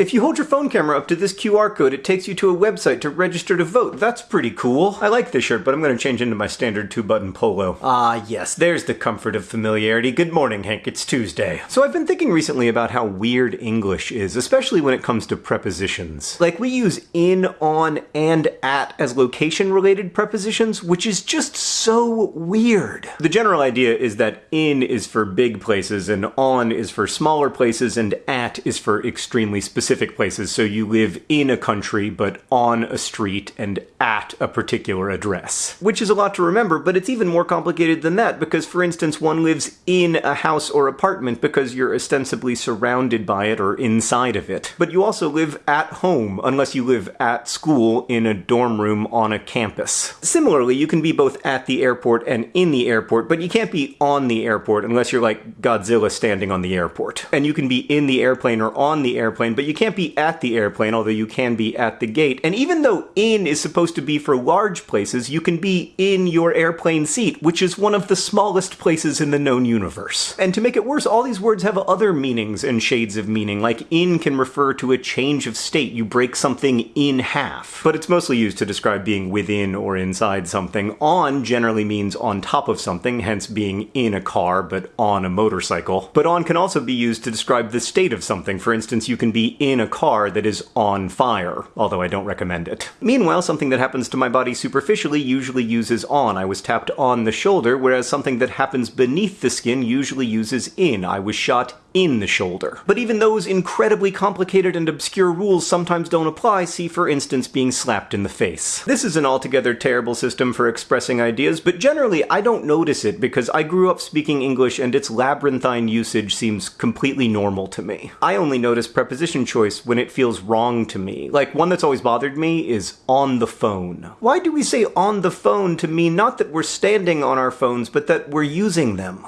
If you hold your phone camera up to this QR code, it takes you to a website to register to vote. That's pretty cool. I like this shirt, but I'm going to change into my standard two-button polo. Ah, yes, there's the comfort of familiarity. Good morning, Hank. It's Tuesday. So I've been thinking recently about how weird English is, especially when it comes to prepositions. Like, we use in, on, and at as location-related prepositions, which is just so weird. The general idea is that in is for big places, and on is for smaller places, and at is for extremely specific places. So you live in a country, but on a street, and at a particular address. Which is a lot to remember, but it's even more complicated than that, because for instance, one lives in a house or apartment because you're ostensibly surrounded by it or inside of it. But you also live at home, unless you live at school in a dorm room on a campus. Similarly, you can be both at the airport and in the airport, but you can't be on the airport unless you're like Godzilla standing on the airport. And you can be in the airplane or on the airplane, but you can't be at the airplane, although you can be at the gate. And even though in is supposed to be for large places, you can be in your airplane seat, which is one of the smallest places in the known universe. And to make it worse, all these words have other meanings and shades of meaning, like in can refer to a change of state. You break something in half. But it's mostly used to describe being within or inside something. On generally means on top of something, hence being in a car, but on a motorcycle. But on can also be used to describe the state of something. For instance, you can be in a car that is on fire, although I don't recommend it. Meanwhile, something that happens to my body superficially usually uses on. I was tapped on the shoulder, whereas something that happens beneath the skin usually uses in. I was shot in the shoulder. But even those incredibly complicated and obscure rules sometimes don't apply, see for instance being slapped in the face. This is an altogether terrible system for expressing ideas, but generally I don't notice it because I grew up speaking English and its labyrinthine usage seems completely normal to me. I only notice preposition choice when it feels wrong to me. Like one that's always bothered me is on the phone. Why do we say on the phone to mean not that we're standing on our phones, but that we're using them?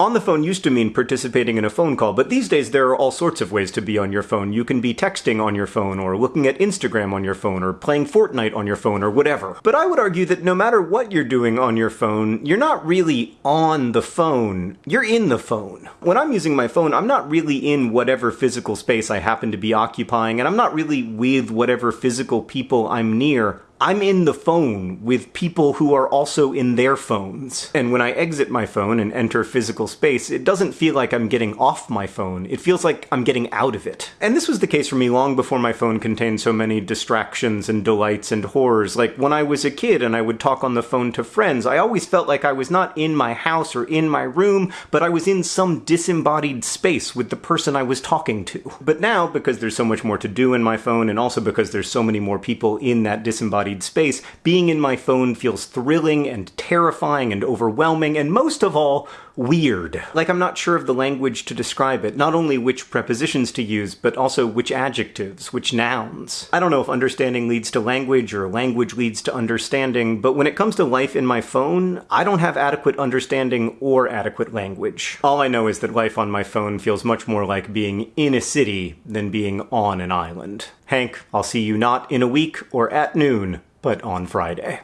On the phone used to mean participating in a phone call, but these days there are all sorts of ways to be on your phone. You can be texting on your phone, or looking at Instagram on your phone, or playing Fortnite on your phone, or whatever. But I would argue that no matter what you're doing on your phone, you're not really on the phone. You're in the phone. When I'm using my phone, I'm not really in whatever physical space I happen to be occupying, and I'm not really with whatever physical people I'm near. I'm in the phone with people who are also in their phones. And when I exit my phone and enter physical space, it doesn't feel like I'm getting off my phone. It feels like I'm getting out of it. And this was the case for me long before my phone contained so many distractions and delights and horrors. Like when I was a kid and I would talk on the phone to friends, I always felt like I was not in my house or in my room, but I was in some disembodied space with the person I was talking to. But now, because there's so much more to do in my phone, and also because there's so many more people in that disembodied embodied space, being in my phone feels thrilling and terrifying and overwhelming, and most of all, weird. Like I'm not sure of the language to describe it, not only which prepositions to use, but also which adjectives, which nouns. I don't know if understanding leads to language or language leads to understanding, but when it comes to life in my phone, I don't have adequate understanding or adequate language. All I know is that life on my phone feels much more like being in a city than being on an island. Hank, I'll see you not in a week or at noon, but on Friday.